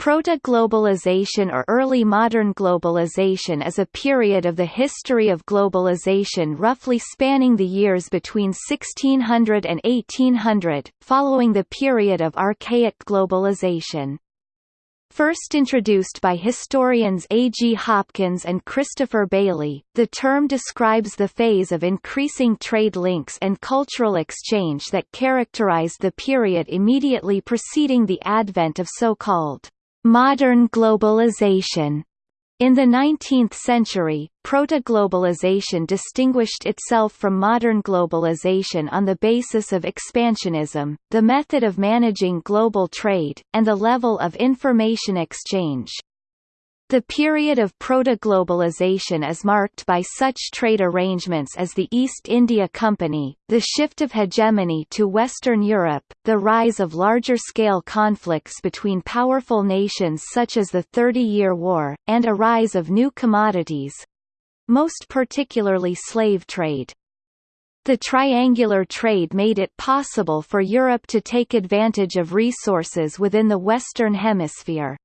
Proto-globalization or early modern globalization is a period of the history of globalization roughly spanning the years between 1600 and 1800, following the period of archaic globalization. First introduced by historians A. G. Hopkins and Christopher Bayly, the term describes the phase of increasing trade links and cultural exchange that characterized the period immediately preceding the advent of so-called modern globalization. In the 19th century, proto-globalization distinguished itself from modern globalization on the basis of expansionism, the method of managing global trade, and the level of information exchange. The period of proto-globalization is marked by such trade arrangements as the East India Company, the shift of hegemony to Western Europe, the rise of larger-scale conflicts between powerful nations such as the Thirty Year War, and a rise of new commodities—most particularly slave trade. The triangular trade made it possible for Europe to take advantage of resources within the Western Hemisphere.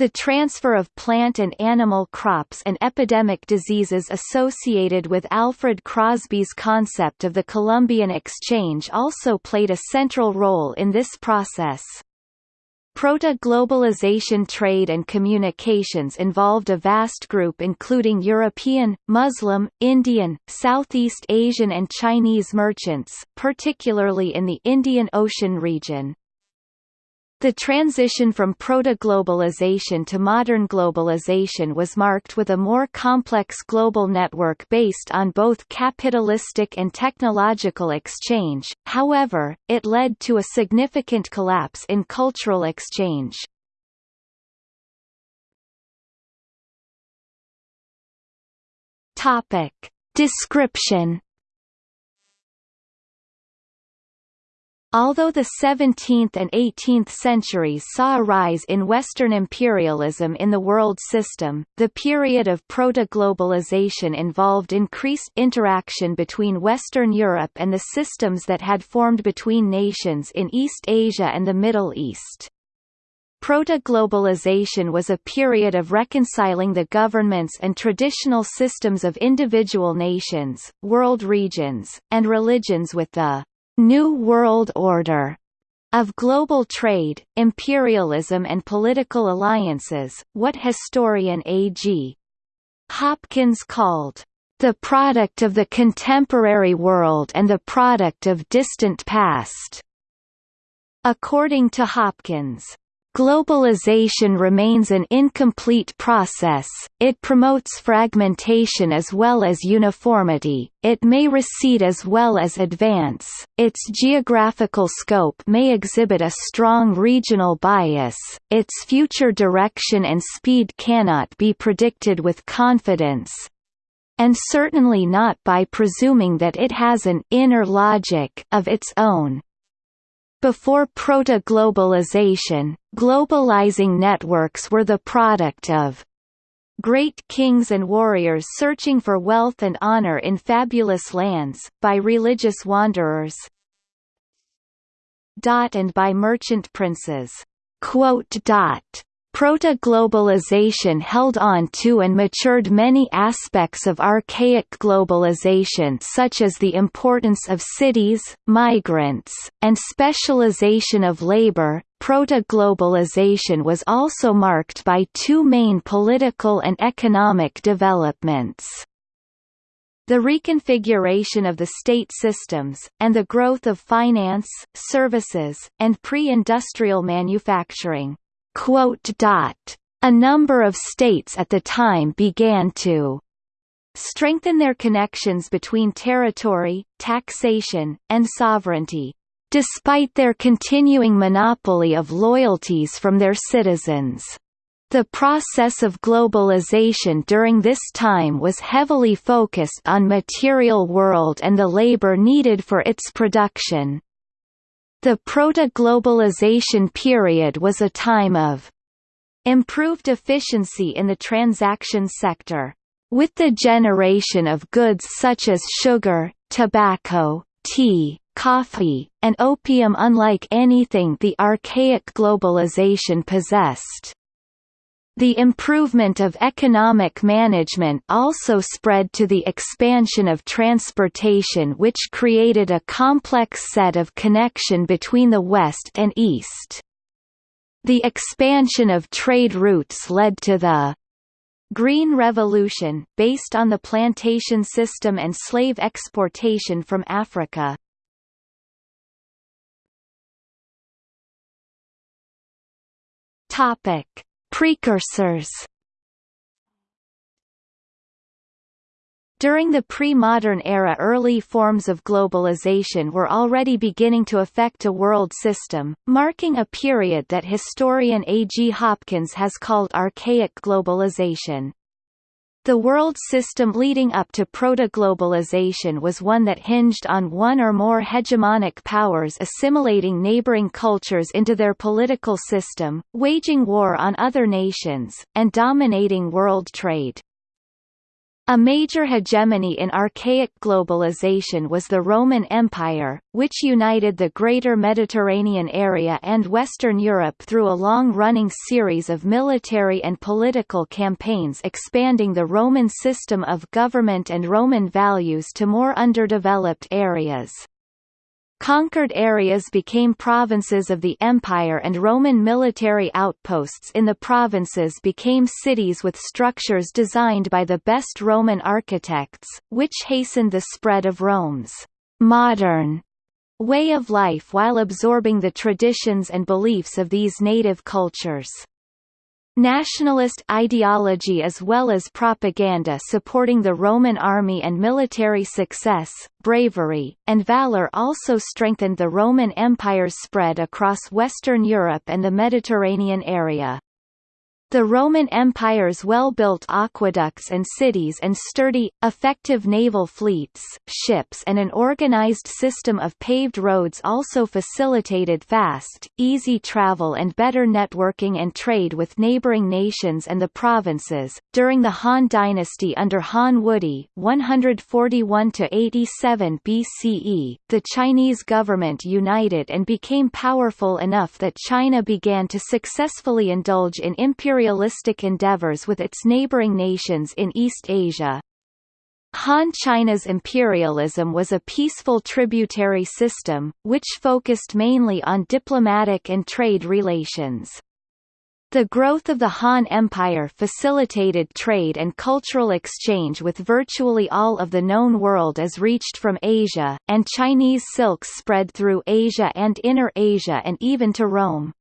The transfer of plant and animal crops and epidemic diseases associated with Alfred Crosby's concept of the Columbian Exchange also played a central role in this process. Proto-globalization trade and communications involved a vast group including European, Muslim, Indian, Southeast Asian and Chinese merchants, particularly in the Indian Ocean region. The transition from proto-globalization to modern globalization was marked with a more complex global network based on both capitalistic and technological exchange, however, it led to a significant collapse in cultural exchange. Description Although the 17th and 18th centuries saw a rise in Western imperialism in the world system, the period of proto-globalization involved increased interaction between Western Europe and the systems that had formed between nations in East Asia and the Middle East. Proto-globalization was a period of reconciling the governments and traditional systems of individual nations, world regions, and religions with the New World Order of global trade, imperialism and political alliances, what historian A.G. Hopkins called the product of the contemporary world and the product of distant past. According to Hopkins, Globalization remains an incomplete process, it promotes fragmentation as well as uniformity, it may recede as well as advance, its geographical scope may exhibit a strong regional bias, its future direction and speed cannot be predicted with confidence, and certainly not by presuming that it has an inner logic of its own. Before proto-globalization, globalizing networks were the product of great kings and warriors searching for wealth and honor in fabulous lands, by religious wanderers and by merchant princes. Proto-globalization held on to and matured many aspects of archaic globalization such as the importance of cities, migrants, and specialization of labor. Proto-globalization was also marked by two main political and economic developments the reconfiguration of the state systems, and the growth of finance, services, and pre-industrial manufacturing. A number of states at the time began to strengthen their connections between territory, taxation, and sovereignty, despite their continuing monopoly of loyalties from their citizens. The process of globalization during this time was heavily focused on material world and the labor needed for its production. The proto-globalization period was a time of improved efficiency in the transaction sector. With the generation of goods such as sugar, tobacco, tea, coffee, and opium unlike anything the archaic globalization possessed. The improvement of economic management also spread to the expansion of transportation which created a complex set of connection between the West and East. The expansion of trade routes led to the Green Revolution, based on the plantation system and slave exportation from Africa. Topic Precursors During the pre-modern era early forms of globalization were already beginning to affect a world system, marking a period that historian A. G. Hopkins has called archaic globalization. The world system leading up to proto-globalization was one that hinged on one or more hegemonic powers assimilating neighboring cultures into their political system, waging war on other nations, and dominating world trade. A major hegemony in archaic globalization was the Roman Empire, which united the greater Mediterranean area and Western Europe through a long-running series of military and political campaigns expanding the Roman system of government and Roman values to more underdeveloped areas. Conquered areas became provinces of the empire and Roman military outposts in the provinces became cities with structures designed by the best Roman architects, which hastened the spread of Rome's modern way of life while absorbing the traditions and beliefs of these native cultures. Nationalist ideology as well as propaganda supporting the Roman army and military success, bravery, and valor also strengthened the Roman Empire's spread across Western Europe and the Mediterranean area. The Roman Empire's well-built aqueducts and cities and sturdy, effective naval fleets, ships and an organized system of paved roads also facilitated fast, easy travel and better networking and trade with neighboring nations and the provinces. During the Han dynasty under Han Wudi 141 87 BCE, the Chinese government united and became powerful enough that China began to successfully indulge in imperial imperialistic endeavors with its neighboring nations in East Asia. Han China's imperialism was a peaceful tributary system, which focused mainly on diplomatic and trade relations. The growth of the Han Empire facilitated trade and cultural exchange with virtually all of the known world as reached from Asia, and Chinese silks spread through Asia and Inner Asia and even to Rome.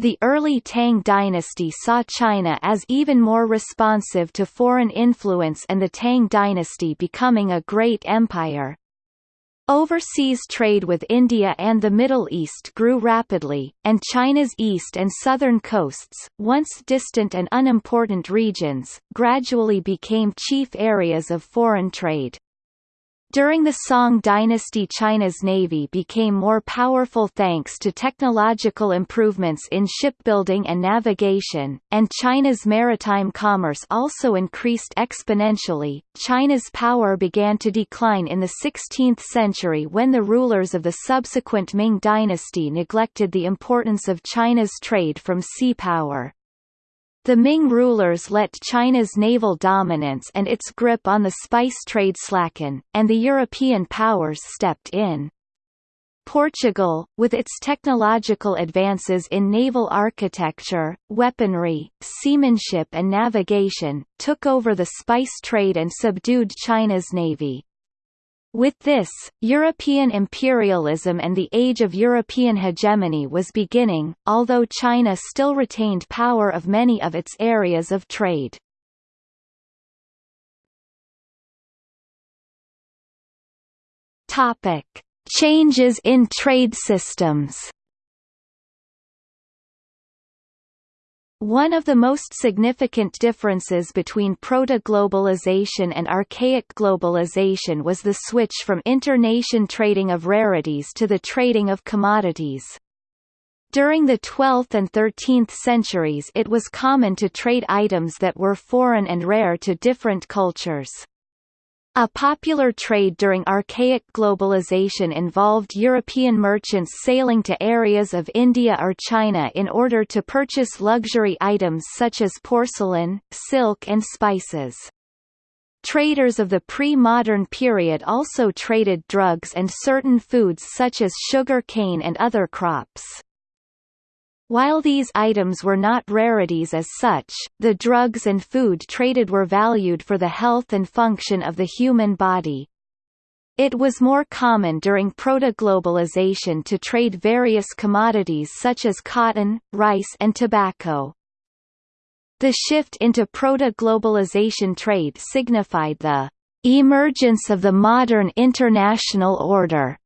The early Tang dynasty saw China as even more responsive to foreign influence and the Tang dynasty becoming a great empire. Overseas trade with India and the Middle East grew rapidly, and China's east and southern coasts, once distant and unimportant regions, gradually became chief areas of foreign trade. During the Song dynasty China's navy became more powerful thanks to technological improvements in shipbuilding and navigation, and China's maritime commerce also increased exponentially. China's power began to decline in the 16th century when the rulers of the subsequent Ming dynasty neglected the importance of China's trade from sea power. The Ming rulers let China's naval dominance and its grip on the spice trade slacken, and the European powers stepped in. Portugal, with its technological advances in naval architecture, weaponry, seamanship and navigation, took over the spice trade and subdued China's navy. With this, European imperialism and the age of European hegemony was beginning, although China still retained power of many of its areas of trade. Topic: Changes in trade systems. One of the most significant differences between proto-globalization and archaic globalization was the switch from inter-nation trading of rarities to the trading of commodities. During the 12th and 13th centuries it was common to trade items that were foreign and rare to different cultures. A popular trade during archaic globalization involved European merchants sailing to areas of India or China in order to purchase luxury items such as porcelain, silk and spices. Traders of the pre-modern period also traded drugs and certain foods such as sugar cane and other crops. While these items were not rarities as such, the drugs and food traded were valued for the health and function of the human body. It was more common during proto-globalization to trade various commodities such as cotton, rice and tobacco. The shift into proto-globalization trade signified the emergence of the modern international order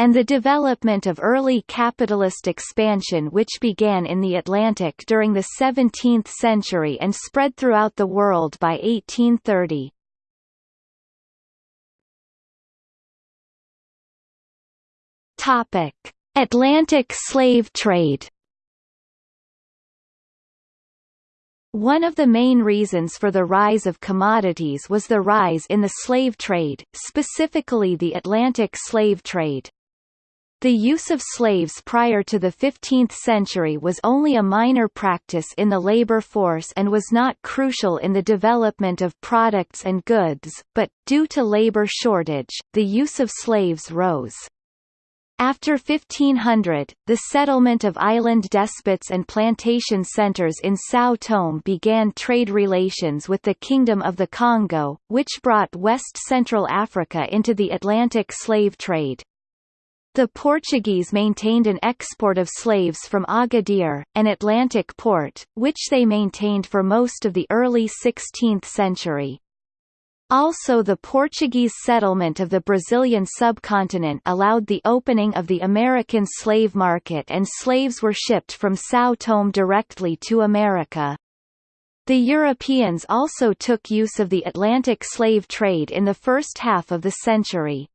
and the development of early capitalist expansion which began in the Atlantic during the 17th century and spread throughout the world by 1830. Topic: Atlantic slave trade. One of the main reasons for the rise of commodities was the rise in the slave trade, specifically the Atlantic slave trade. The use of slaves prior to the 15th century was only a minor practice in the labor force and was not crucial in the development of products and goods, but, due to labor shortage, the use of slaves rose. After 1500, the settlement of island despots and plantation centers in São Tomé began trade relations with the Kingdom of the Congo, which brought West Central Africa into the Atlantic slave trade. The Portuguese maintained an export of slaves from Agadir, an Atlantic port, which they maintained for most of the early 16th century. Also the Portuguese settlement of the Brazilian subcontinent allowed the opening of the American slave market and slaves were shipped from São Tomé directly to America. The Europeans also took use of the Atlantic slave trade in the first half of the century.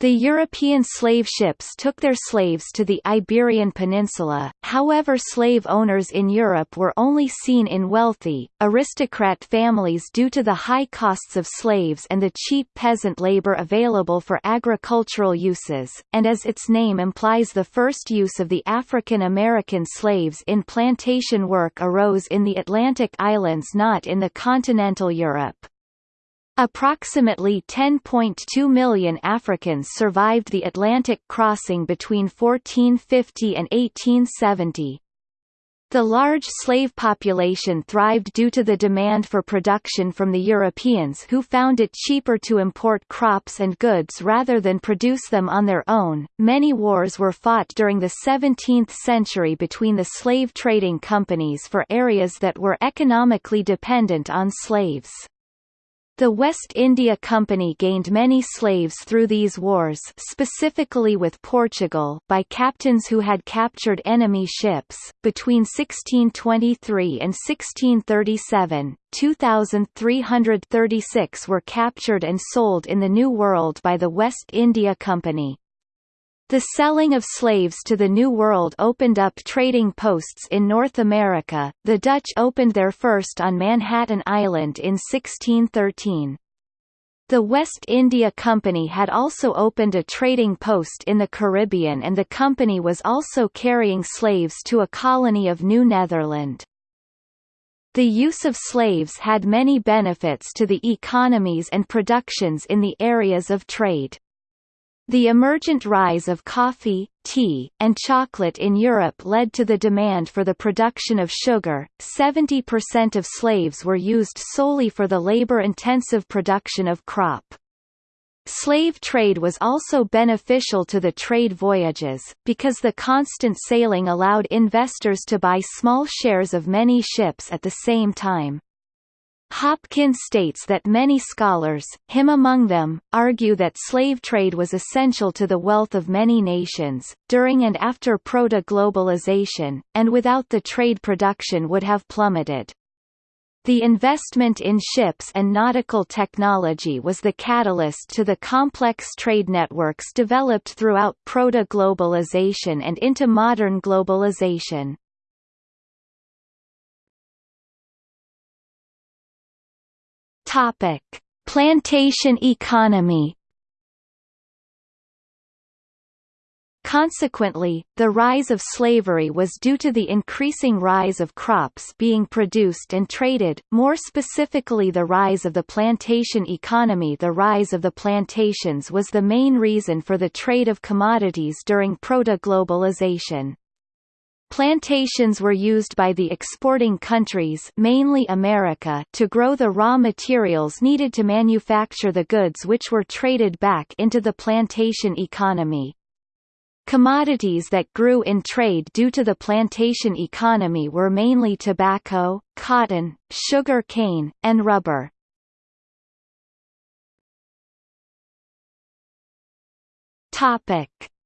The European slave ships took their slaves to the Iberian Peninsula, however slave owners in Europe were only seen in wealthy, aristocrat families due to the high costs of slaves and the cheap peasant labor available for agricultural uses, and as its name implies the first use of the African American slaves in plantation work arose in the Atlantic islands not in the continental Europe. Approximately 10.2 million Africans survived the Atlantic crossing between 1450 and 1870. The large slave population thrived due to the demand for production from the Europeans who found it cheaper to import crops and goods rather than produce them on their own. Many wars were fought during the 17th century between the slave trading companies for areas that were economically dependent on slaves. The West India Company gained many slaves through these wars specifically with Portugal by captains who had captured enemy ships. Between 1623 and 1637, 2,336 were captured and sold in the New World by the West India Company. The selling of slaves to the New World opened up trading posts in North America. The Dutch opened their first on Manhattan Island in 1613. The West India Company had also opened a trading post in the Caribbean and the company was also carrying slaves to a colony of New Netherland. The use of slaves had many benefits to the economies and productions in the areas of trade. The emergent rise of coffee, tea, and chocolate in Europe led to the demand for the production of sugar. 70% of slaves were used solely for the labor-intensive production of crop. Slave trade was also beneficial to the trade voyages, because the constant sailing allowed investors to buy small shares of many ships at the same time. Hopkins states that many scholars, him among them, argue that slave trade was essential to the wealth of many nations, during and after proto-globalization, and without the trade production would have plummeted. The investment in ships and nautical technology was the catalyst to the complex trade networks developed throughout proto-globalization and into modern globalization. Topic: Plantation economy. Consequently, the rise of slavery was due to the increasing rise of crops being produced and traded, more specifically the rise of the plantation economy. The rise of the plantations was the main reason for the trade of commodities during proto-globalization. Plantations were used by the exporting countries mainly America to grow the raw materials needed to manufacture the goods which were traded back into the plantation economy. Commodities that grew in trade due to the plantation economy were mainly tobacco, cotton, sugar cane, and rubber.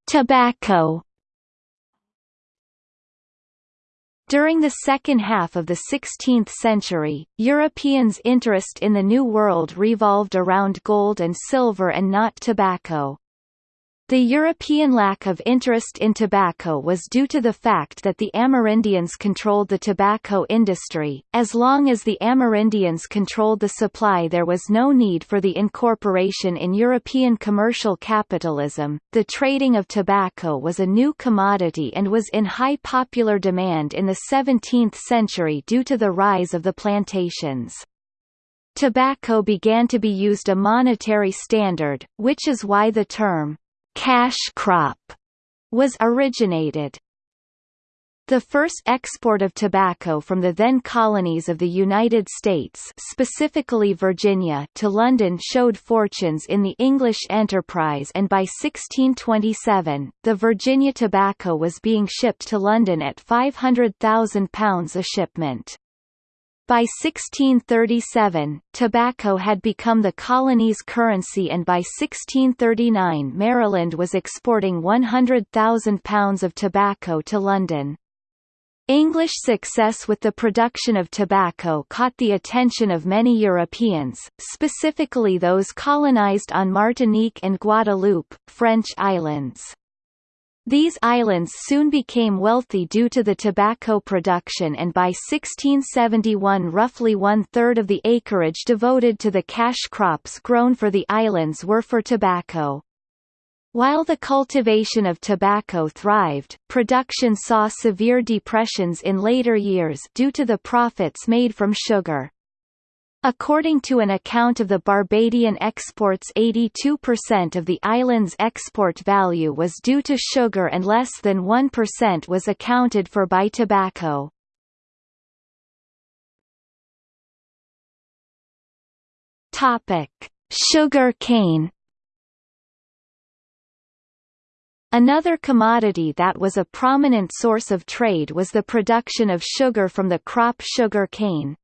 Tobacco During the second half of the 16th century, Europeans' interest in the New World revolved around gold and silver and not tobacco. The European lack of interest in tobacco was due to the fact that the Amerindians controlled the tobacco industry. As long as the Amerindians controlled the supply, there was no need for the incorporation in European commercial capitalism. The trading of tobacco was a new commodity and was in high popular demand in the 17th century due to the rise of the plantations. Tobacco began to be used a monetary standard, which is why the term cash crop was originated. The first export of tobacco from the then colonies of the United States specifically Virginia to London showed fortunes in the English enterprise and by 1627, the Virginia tobacco was being shipped to London at £500,000 a shipment. By 1637, tobacco had become the colony's currency and by 1639 Maryland was exporting 100,000 pounds of tobacco to London. English success with the production of tobacco caught the attention of many Europeans, specifically those colonized on Martinique and Guadeloupe, French islands. These islands soon became wealthy due to the tobacco production and by 1671 roughly one-third of the acreage devoted to the cash crops grown for the islands were for tobacco. While the cultivation of tobacco thrived, production saw severe depressions in later years due to the profits made from sugar. According to an account of the Barbadian exports 82% of the island's export value was due to sugar and less than 1% was accounted for by tobacco. Topic: Sugar cane Another commodity that was a prominent source of trade was the production of sugar from the crop sugar cane.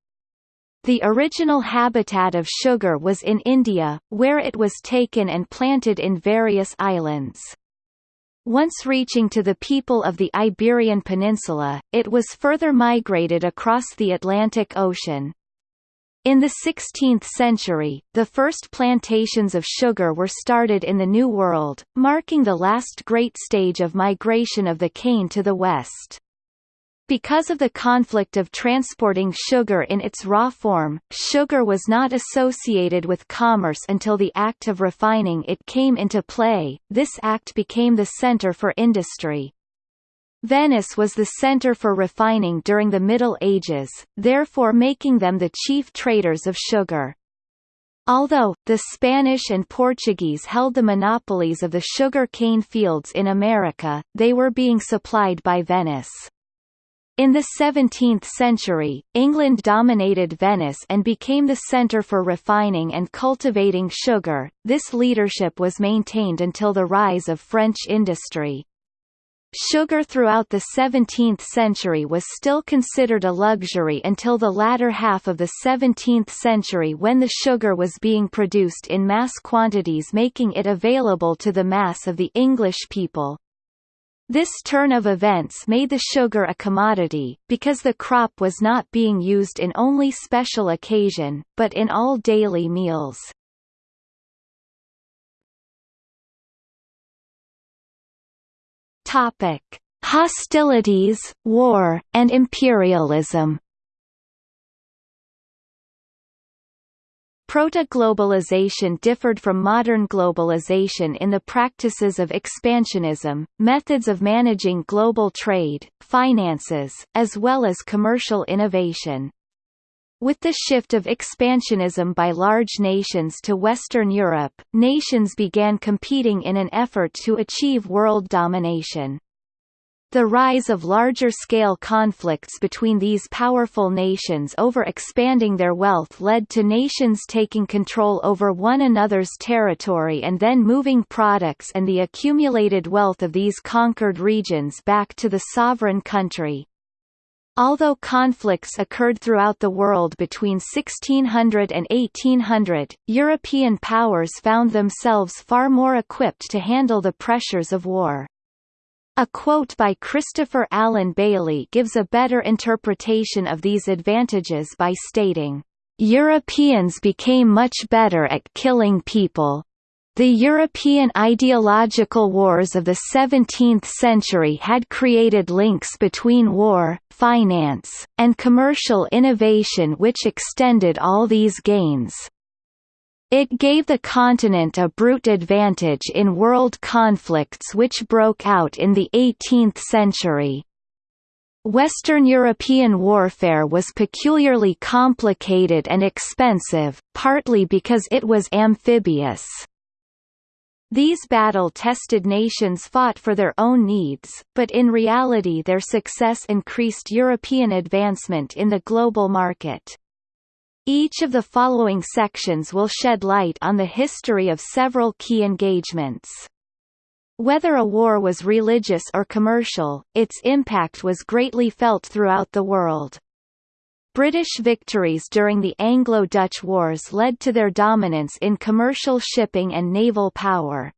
The original habitat of sugar was in India, where it was taken and planted in various islands. Once reaching to the people of the Iberian Peninsula, it was further migrated across the Atlantic Ocean. In the 16th century, the first plantations of sugar were started in the New World, marking the last great stage of migration of the cane to the west. Because of the conflict of transporting sugar in its raw form, sugar was not associated with commerce until the act of refining it came into play. This act became the center for industry. Venice was the center for refining during the Middle Ages, therefore making them the chief traders of sugar. Although, the Spanish and Portuguese held the monopolies of the sugar cane fields in America, they were being supplied by Venice. In the 17th century, England dominated Venice and became the centre for refining and cultivating sugar. This leadership was maintained until the rise of French industry. Sugar throughout the 17th century was still considered a luxury until the latter half of the 17th century when the sugar was being produced in mass quantities making it available to the mass of the English people. This turn of events made the sugar a commodity, because the crop was not being used in only special occasion, but in all daily meals. Topic: Hostilities, war, and imperialism. Proto-globalization differed from modern globalization in the practices of expansionism, methods of managing global trade, finances, as well as commercial innovation. With the shift of expansionism by large nations to Western Europe, nations began competing in an effort to achieve world domination. The rise of larger-scale conflicts between these powerful nations over expanding their wealth led to nations taking control over one another's territory and then moving products and the accumulated wealth of these conquered regions back to the sovereign country. Although conflicts occurred throughout the world between 1600 and 1800, European powers found themselves far more equipped to handle the pressures of war. A quote by Christopher Alan Bayly gives a better interpretation of these advantages by stating, "...Europeans became much better at killing people. The European ideological wars of the 17th century had created links between war, finance, and commercial innovation which extended all these gains. It gave the continent a brute advantage in world conflicts which broke out in the 18th century. Western European warfare was peculiarly complicated and expensive, partly because it was amphibious. These battle-tested nations fought for their own needs, but in reality their success increased European advancement in the global market. Each of the following sections will shed light on the history of several key engagements. Whether a war was religious or commercial, its impact was greatly felt throughout the world. British victories during the Anglo-Dutch Wars led to their dominance in commercial shipping and naval power.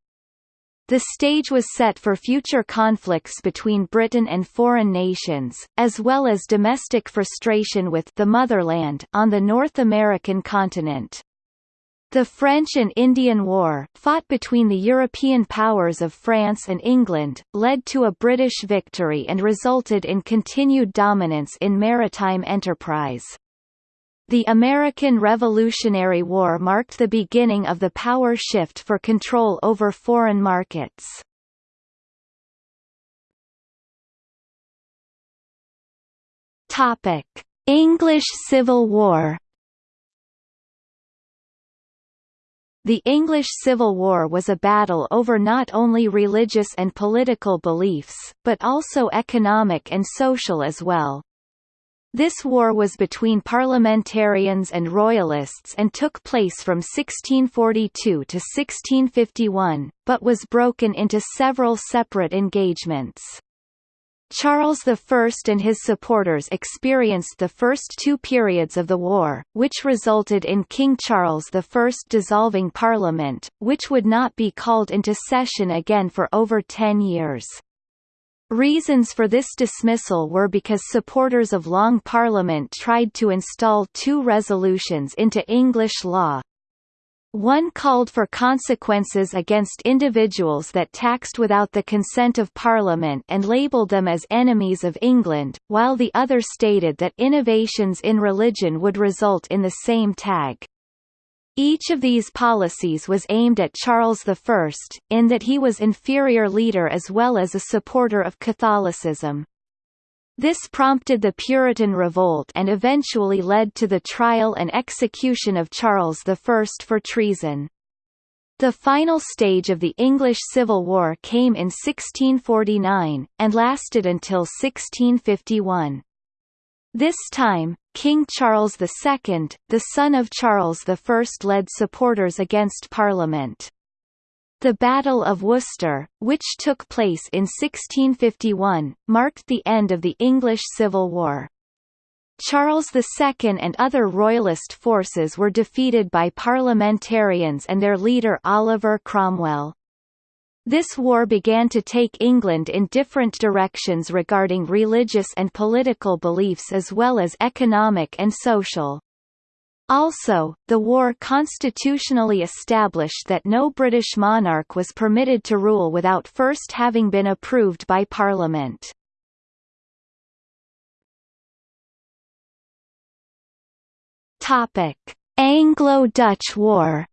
The stage was set for future conflicts between Britain and foreign nations, as well as domestic frustration with the motherland on the North American continent. The French and Indian War, fought between the European powers of France and England, led to a British victory and resulted in continued dominance in maritime enterprise. The American Revolutionary War marked the beginning of the power shift for control over foreign markets. Topic: English Civil War The English Civil War was a battle over not only religious and political beliefs, but also economic and social as well. This war was between parliamentarians and royalists and took place from 1642 to 1651, but was broken into several separate engagements. Charles I and his supporters experienced the first two periods of the war, which resulted in King Charles I dissolving Parliament, which would not be called into session again for over ten years. Reasons for this dismissal were because supporters of Long Parliament tried to install two resolutions into English law. One called for consequences against individuals that taxed without the consent of Parliament and labelled them as enemies of England, while the other stated that innovations in religion would result in the same tag. Each of these policies was aimed at Charles I, in that he was inferior leader as well as a supporter of Catholicism. This prompted the Puritan revolt and eventually led to the trial and execution of Charles I for treason. The final stage of the English Civil War came in 1649, and lasted until 1651. This time, King Charles II, the son of Charles I led supporters against Parliament. The Battle of Worcester, which took place in 1651, marked the end of the English Civil War. Charles II and other royalist forces were defeated by parliamentarians and their leader Oliver Cromwell. This war began to take England in different directions regarding religious and political beliefs as well as economic and social. Also, the war constitutionally established that no British monarch was permitted to rule without first having been approved by Parliament. Anglo-Dutch War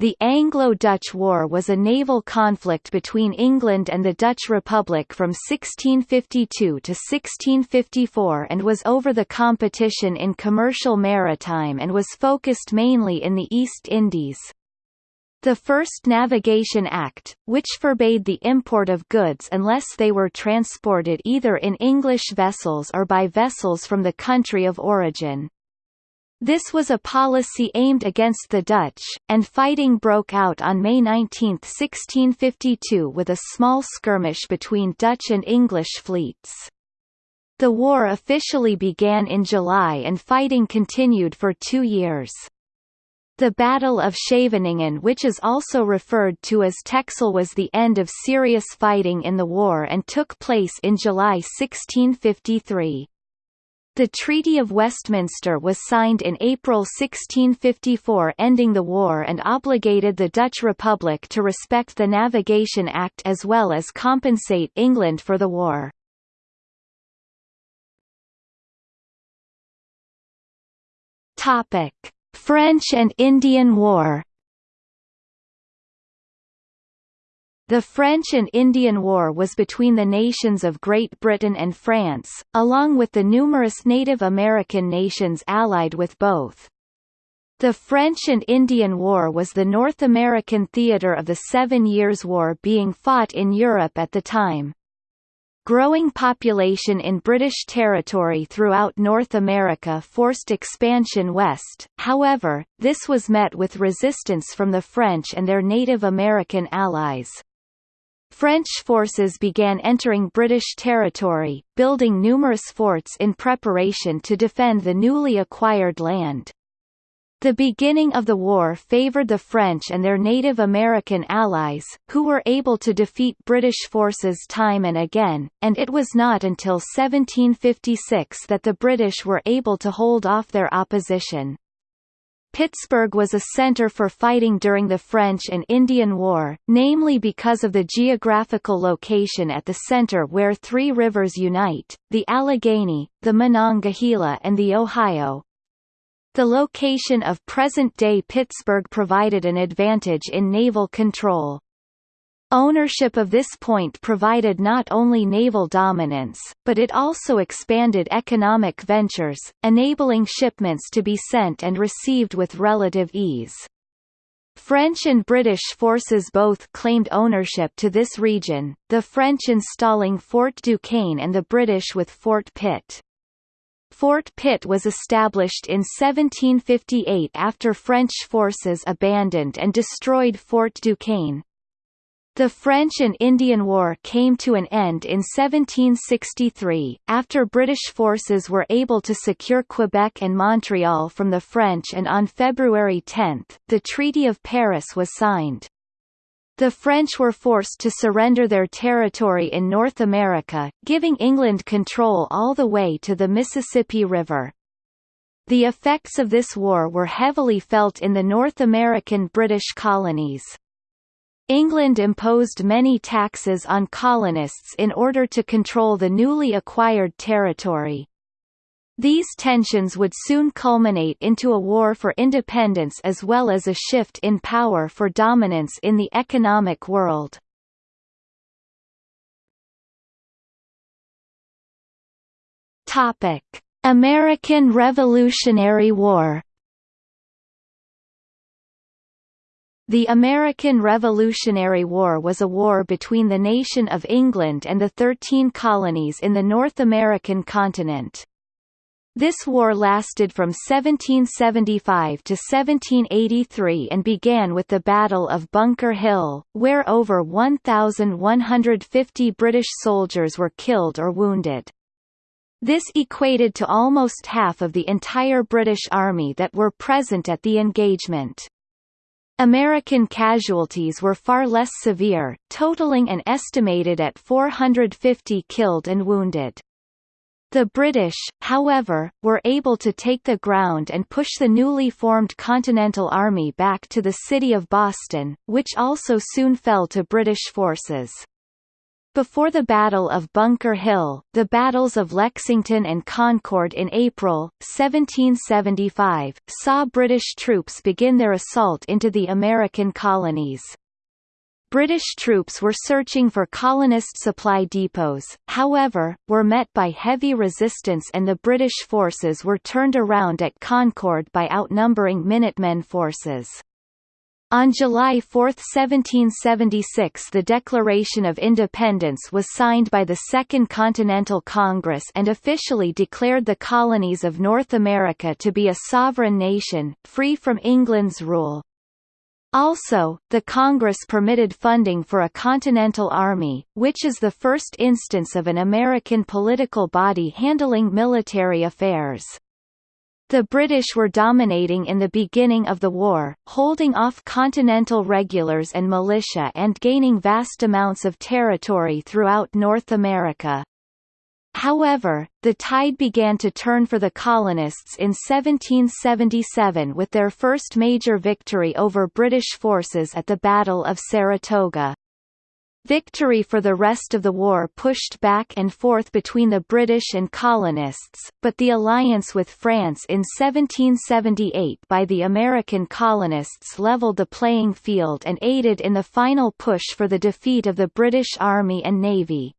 The Anglo-Dutch War was a naval conflict between England and the Dutch Republic from 1652 to 1654 and was over the competition in commercial maritime and was focused mainly in the East Indies. The First Navigation Act, which forbade the import of goods unless they were transported either in English vessels or by vessels from the country of origin, this was a policy aimed against the Dutch, and fighting broke out on May 19, 1652 with a small skirmish between Dutch and English fleets. The war officially began in July and fighting continued for two years. The Battle of Scheveningen which is also referred to as Texel was the end of serious fighting in the war and took place in July 1653. The Treaty of Westminster was signed in April 1654 ending the war and obligated the Dutch Republic to respect the Navigation Act as well as compensate England for the war. French and Indian War The French and Indian War was between the nations of Great Britain and France, along with the numerous Native American nations allied with both. The French and Indian War was the North American theater of the Seven Years' War being fought in Europe at the time. Growing population in British territory throughout North America forced expansion west, however, this was met with resistance from the French and their Native American allies. French forces began entering British territory, building numerous forts in preparation to defend the newly acquired land. The beginning of the war favoured the French and their Native American allies, who were able to defeat British forces time and again, and it was not until 1756 that the British were able to hold off their opposition. Pittsburgh was a center for fighting during the French and Indian War, namely because of the geographical location at the center where three rivers unite, the Allegheny, the Monongahela and the Ohio. The location of present-day Pittsburgh provided an advantage in naval control. Ownership of this point provided not only naval dominance, but it also expanded economic ventures, enabling shipments to be sent and received with relative ease. French and British forces both claimed ownership to this region, the French installing Fort Duquesne and the British with Fort Pitt. Fort Pitt was established in 1758 after French forces abandoned and destroyed Fort Duquesne, the French and Indian War came to an end in 1763, after British forces were able to secure Quebec and Montreal from the French and on February 10, the Treaty of Paris was signed. The French were forced to surrender their territory in North America, giving England control all the way to the Mississippi River. The effects of this war were heavily felt in the North American British colonies. England imposed many taxes on colonists in order to control the newly acquired territory. These tensions would soon culminate into a war for independence as well as a shift in power for dominance in the economic world. American Revolutionary War The American Revolutionary War was a war between the nation of England and the Thirteen Colonies in the North American continent. This war lasted from 1775 to 1783 and began with the Battle of Bunker Hill, where over 1,150 British soldiers were killed or wounded. This equated to almost half of the entire British army that were present at the engagement. American casualties were far less severe, totaling an estimated at 450 killed and wounded. The British, however, were able to take the ground and push the newly formed Continental Army back to the city of Boston, which also soon fell to British forces. Before the Battle of Bunker Hill, the battles of Lexington and Concord in April, 1775, saw British troops begin their assault into the American colonies. British troops were searching for colonist supply depots, however, were met by heavy resistance and the British forces were turned around at Concord by outnumbering Minutemen forces. On July 4, 1776 the Declaration of Independence was signed by the Second Continental Congress and officially declared the colonies of North America to be a sovereign nation, free from England's rule. Also, the Congress permitted funding for a Continental Army, which is the first instance of an American political body handling military affairs. The British were dominating in the beginning of the war, holding off Continental regulars and militia and gaining vast amounts of territory throughout North America. However, the tide began to turn for the colonists in 1777 with their first major victory over British forces at the Battle of Saratoga. Victory for the rest of the war pushed back and forth between the British and colonists, but the alliance with France in 1778 by the American colonists leveled the playing field and aided in the final push for the defeat of the British Army and Navy.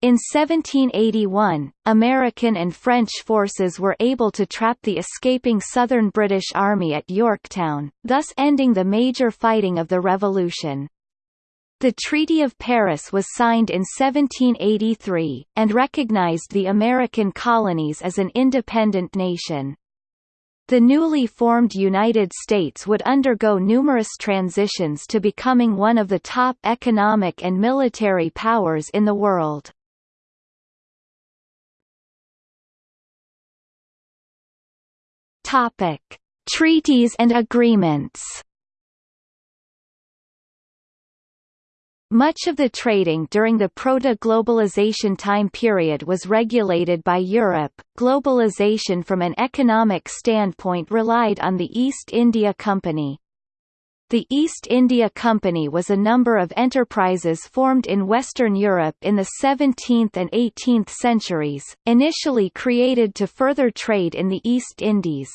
In 1781, American and French forces were able to trap the escaping Southern British Army at Yorktown, thus ending the major fighting of the Revolution. The Treaty of Paris was signed in 1783, and recognized the American colonies as an independent nation. The newly formed United States would undergo numerous transitions to becoming one of the top economic and military powers in the world. Topic: Treaties and agreements. Much of the trading during the proto-globalization time period was regulated by Europe. Globalization from an economic standpoint relied on the East India Company. The East India Company was a number of enterprises formed in Western Europe in the 17th and 18th centuries, initially created to further trade in the East Indies.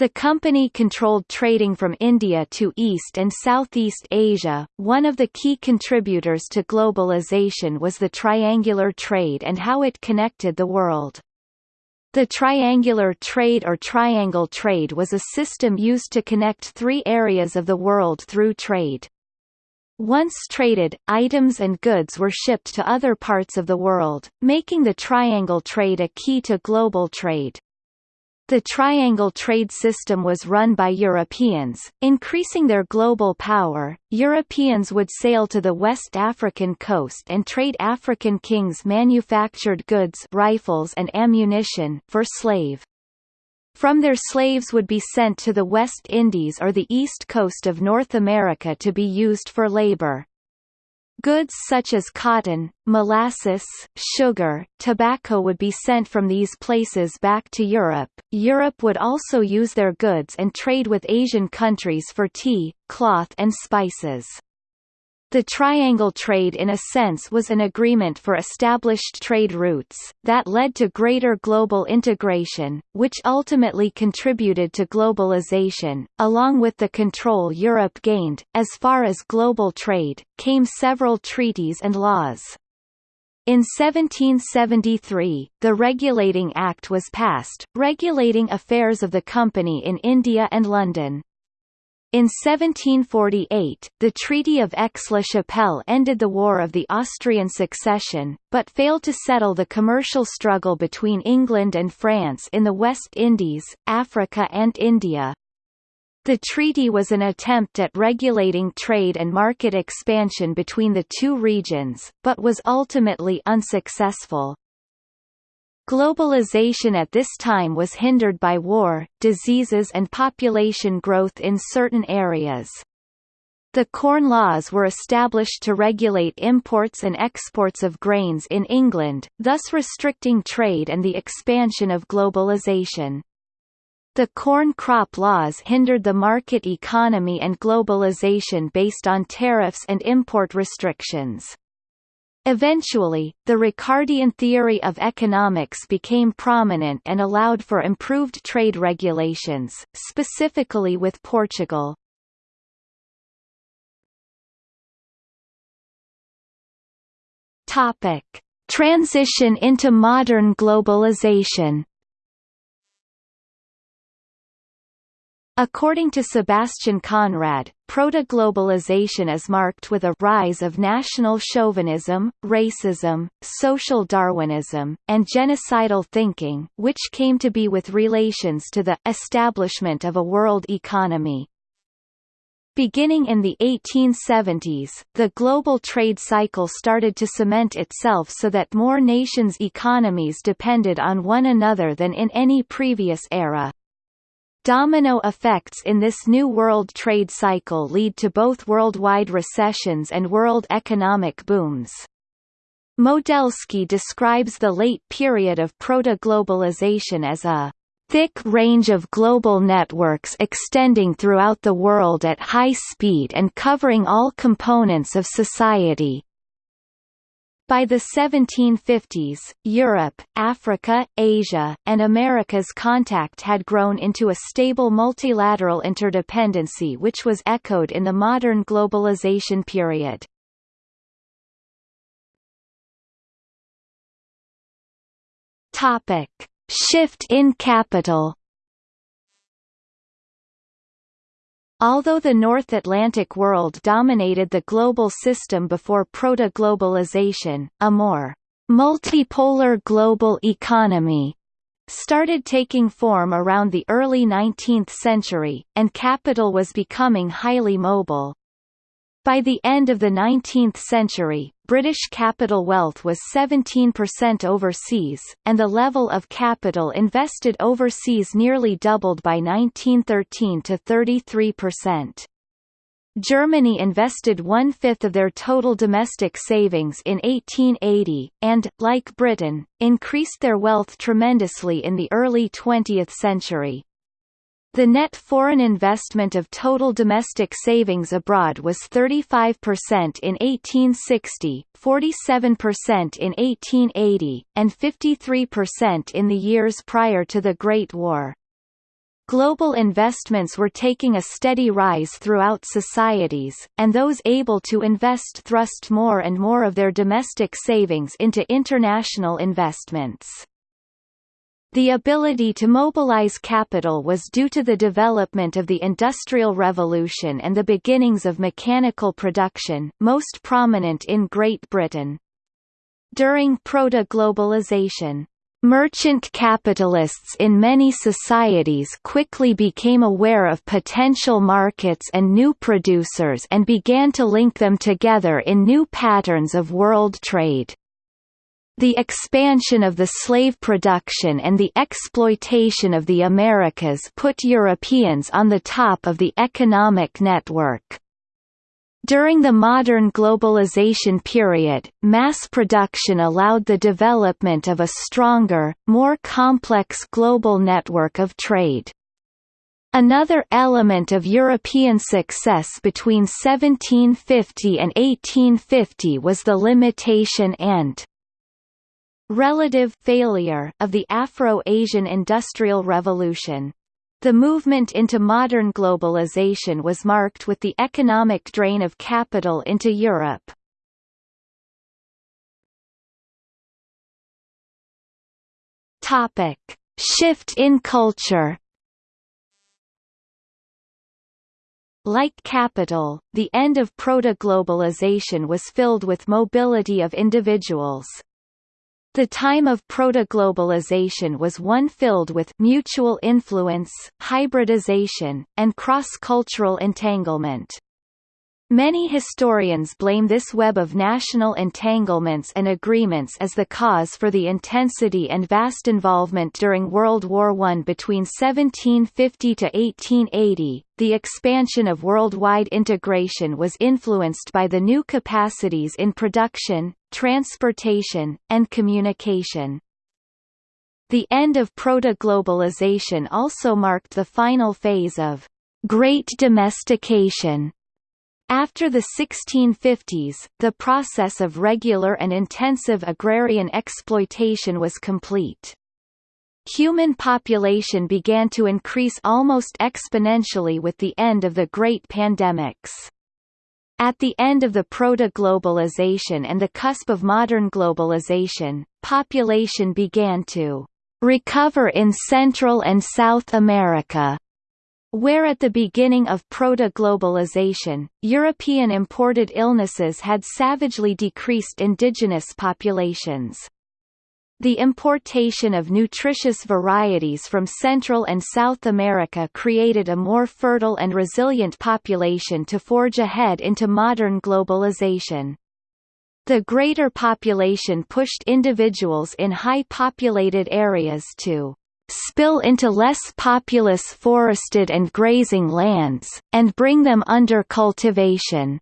The company controlled trading from India to East and Southeast Asia. One of the key contributors to globalization was the triangular trade and how it connected the world. The triangular trade or triangle trade was a system used to connect three areas of the world through trade. Once traded, items and goods were shipped to other parts of the world, making the triangle trade a key to global trade. The triangle trade system was run by Europeans, increasing their global power. Europeans would sail to the West African coast and trade African kings' manufactured goods, rifles and ammunition for slave. From their slaves would be sent to the West Indies or the east coast of North America to be used for labor. Goods such as cotton, molasses, sugar, tobacco would be sent from these places back to Europe. Europe would also use their goods and trade with Asian countries for tea, cloth and spices. The triangle trade in a sense was an agreement for established trade routes, that led to greater global integration, which ultimately contributed to globalization. Along with the control Europe gained, as far as global trade, came several treaties and laws. In 1773, the Regulating Act was passed, regulating affairs of the company in India and London. In 1748, the Treaty of Aix-la-Chapelle ended the War of the Austrian Succession, but failed to settle the commercial struggle between England and France in the West Indies, Africa and India. The treaty was an attempt at regulating trade and market expansion between the two regions, but was ultimately unsuccessful. Globalization at this time was hindered by war, diseases and population growth in certain areas. The Corn Laws were established to regulate imports and exports of grains in England, thus restricting trade and the expansion of globalization. The Corn Crop Laws hindered the market economy and globalization based on tariffs and import restrictions. Eventually, the Ricardian theory of economics became prominent and allowed for improved trade regulations, specifically with Portugal. Topic: Transition into modern globalization. According to Sebastian Conrad, proto-globalization is marked with a rise of national chauvinism, racism, social Darwinism, and genocidal thinking which came to be with relations to the establishment of a world economy. Beginning in the 1870s, the global trade cycle started to cement itself so that more nations' economies depended on one another than in any previous era. Domino effects in this new world trade cycle lead to both worldwide recessions and world economic booms. Modelski describes the late period of proto-globalization as a thick range of global networks extending throughout the world at high speed and covering all components of society, by the 1750s, Europe, Africa, Asia, and America's contact had grown into a stable multilateral interdependency which was echoed in the modern globalization period. Shift in capital Although the North Atlantic world dominated the global system before proto-globalization, a more multipolar global economy started taking form around the early 19th century, and capital was becoming highly mobile. By the end of the 19th century, British capital wealth was 17% overseas, and the level of capital invested overseas nearly doubled by 1913 to 33%. Germany invested one-fifth of their total domestic savings in 1880, and, like Britain, increased their wealth tremendously in the early 20th century. The net foreign investment of total domestic savings abroad was 35% in 1860, 47% in 1880, and 53% in the years prior to the Great War. Global investments were taking a steady rise throughout societies, and those able to invest thrust more and more of their domestic savings into international investments. The ability to mobilize capital was due to the development of the Industrial Revolution and the beginnings of mechanical production, most prominent in Great Britain. During proto-globalization, Merchant capitalists in many societies quickly became aware of potential markets and new producers and began to link them together in new patterns of world trade. The expansion of the slave production and the exploitation of the Americas put Europeans on the top of the economic network. During the modern globalization period, mass production allowed the development of a stronger, more complex global network of trade. Another element of European success between 1750 and 1850 was the limitation and relative failure of the Afro-Asian Industrial Revolution. The movement into modern globalization was marked with the economic drain of capital into Europe. Topic: Shift in culture. Like capital, the end of proto-globalization was filled with mobility of individuals. The time of proto-globalization was one filled with mutual influence, hybridization, and cross-cultural entanglement. Many historians blame this web of national entanglements and agreements as the cause for the intensity and vast involvement during World War I. Between 1750 to 1880, the expansion of worldwide integration was influenced by the new capacities in production, transportation, and communication. The end of proto-globalization also marked the final phase of «great domestication» After the 1650s, the process of regular and intensive agrarian exploitation was complete. Human population began to increase almost exponentially with the end of the great pandemics. At the end of the proto-globalization and the cusp of modern globalization, population began to recover in Central and South America where at the beginning of proto-globalization, European imported illnesses had savagely decreased indigenous populations. The importation of nutritious varieties from Central and South America created a more fertile and resilient population to forge ahead into modern globalization. The greater population pushed individuals in high-populated areas to spill into less populous forested and grazing lands, and bring them under cultivation.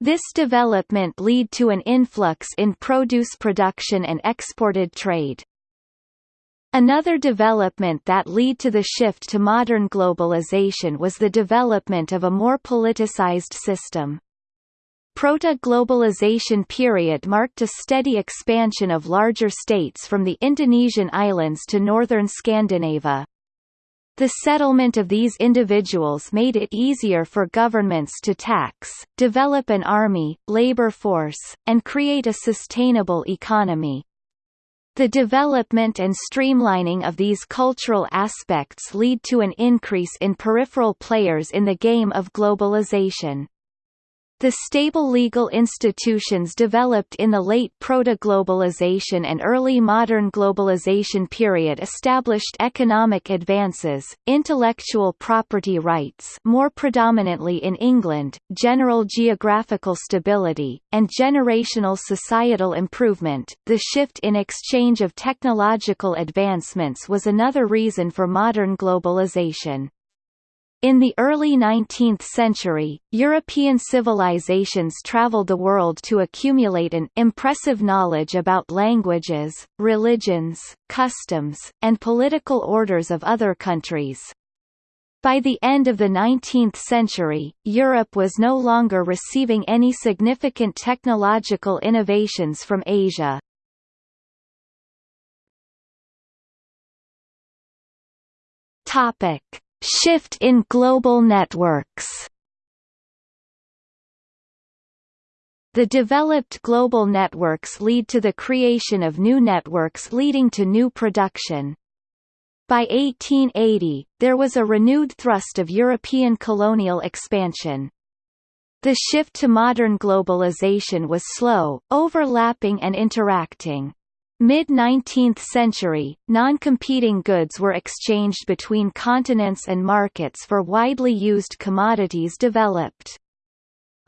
This development lead to an influx in produce production and exported trade. Another development that lead to the shift to modern globalization was the development of a more politicized system. Proto-globalization period marked a steady expansion of larger states from the Indonesian islands to northern Scandinavia. The settlement of these individuals made it easier for governments to tax, develop an army, labor force, and create a sustainable economy. The development and streamlining of these cultural aspects lead to an increase in peripheral players in the game of globalization. The stable legal institutions developed in the late proto-globalization and early modern globalization period established economic advances, intellectual property rights more predominantly in England, general geographical stability, and generational societal improvement. The shift in exchange of technological advancements was another reason for modern globalization. In the early 19th century, European civilizations traveled the world to accumulate an impressive knowledge about languages, religions, customs, and political orders of other countries. By the end of the 19th century, Europe was no longer receiving any significant technological innovations from Asia. Topic Shift in global networks The developed global networks lead to the creation of new networks leading to new production. By 1880, there was a renewed thrust of European colonial expansion. The shift to modern globalization was slow, overlapping and interacting. Mid-19th century, non-competing goods were exchanged between continents and markets for widely used commodities developed.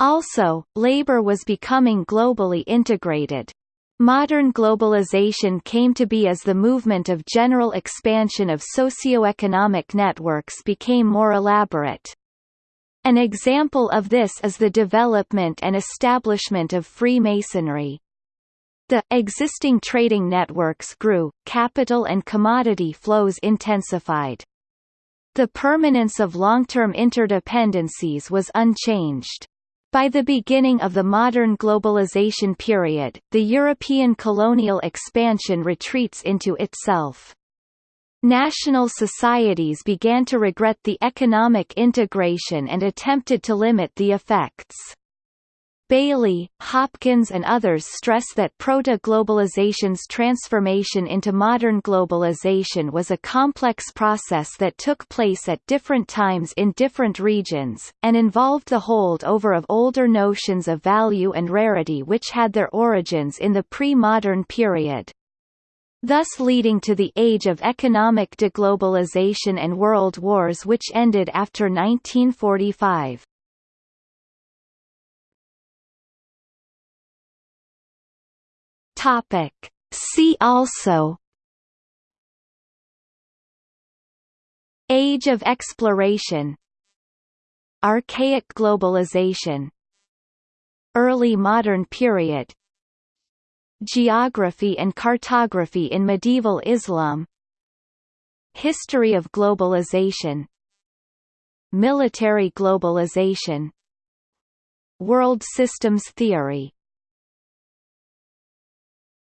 Also, labor was becoming globally integrated. Modern globalization came to be as the movement of general expansion of socio-economic networks became more elaborate. An example of this is the development and establishment of Freemasonry. The existing trading networks grew, capital and commodity flows intensified. The permanence of long-term interdependencies was unchanged. By the beginning of the modern globalization period, the European colonial expansion retreats into itself. National societies began to regret the economic integration and attempted to limit the effects. Bayly, Hopkins and others stress that proto-globalization's transformation into modern globalization was a complex process that took place at different times in different regions, and involved the holdover of older notions of value and rarity which had their origins in the pre-modern period thus leading to the age of economic deglobalization and world wars which ended after 1945. Topic. See also Age of exploration Archaic globalization Early modern period Geography and cartography in medieval Islam History of globalization Military globalization World systems theory